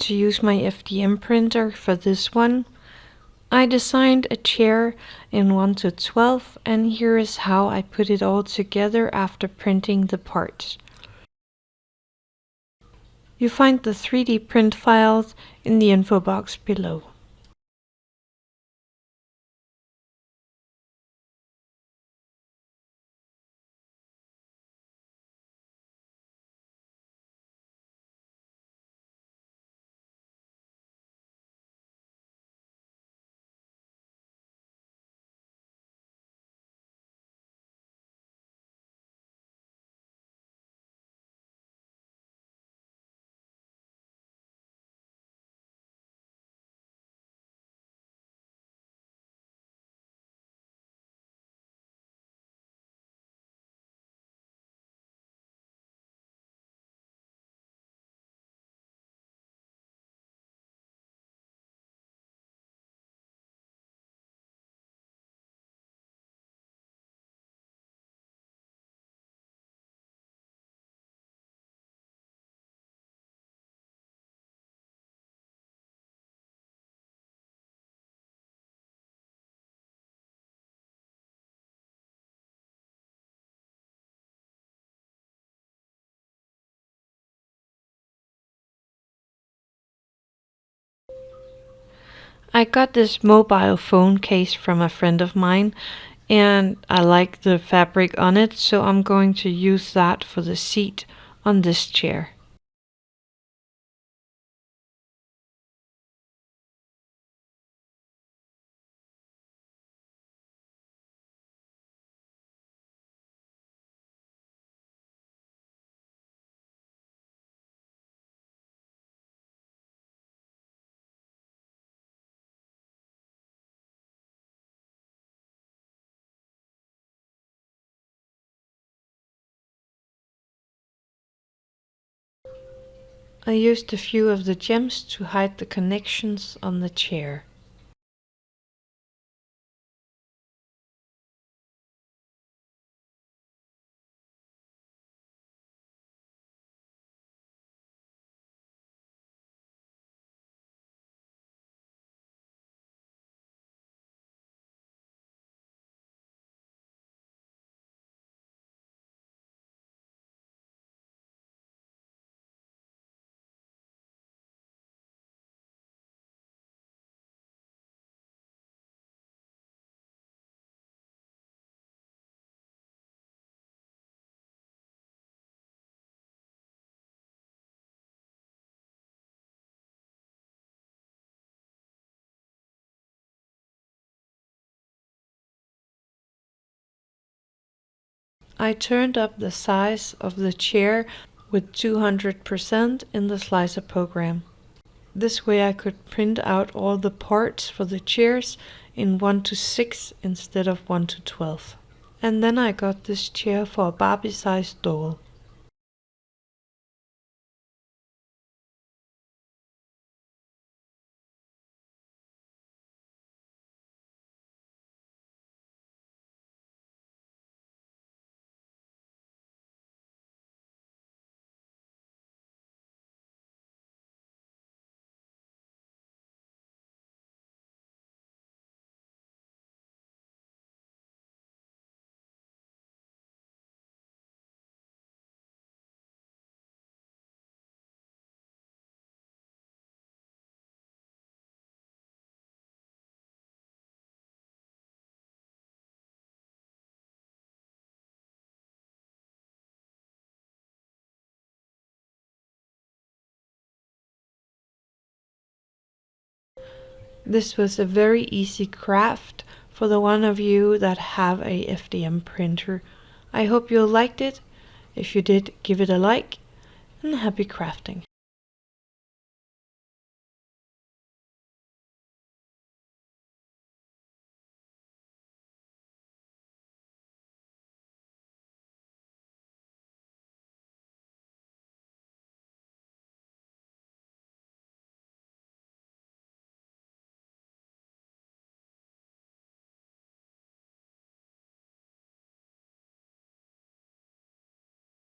to use my FDM printer for this one. I designed a chair in 1 to 12 and here is how I put it all together after printing the parts. You find the 3D print files in the info box below. I got this mobile phone case from a friend of mine and I like the fabric on it so I'm going to use that for the seat on this chair. I used a few of the gems to hide the connections on the chair. I turned up the size of the chair with 200% in the slicer program. This way I could print out all the parts for the chairs in 1 to 6 instead of 1 to 12. And then I got this chair for a Barbie-sized doll. This was a very easy craft for the one of you that have a FDM printer. I hope you liked it. If you did, give it a like and happy crafting.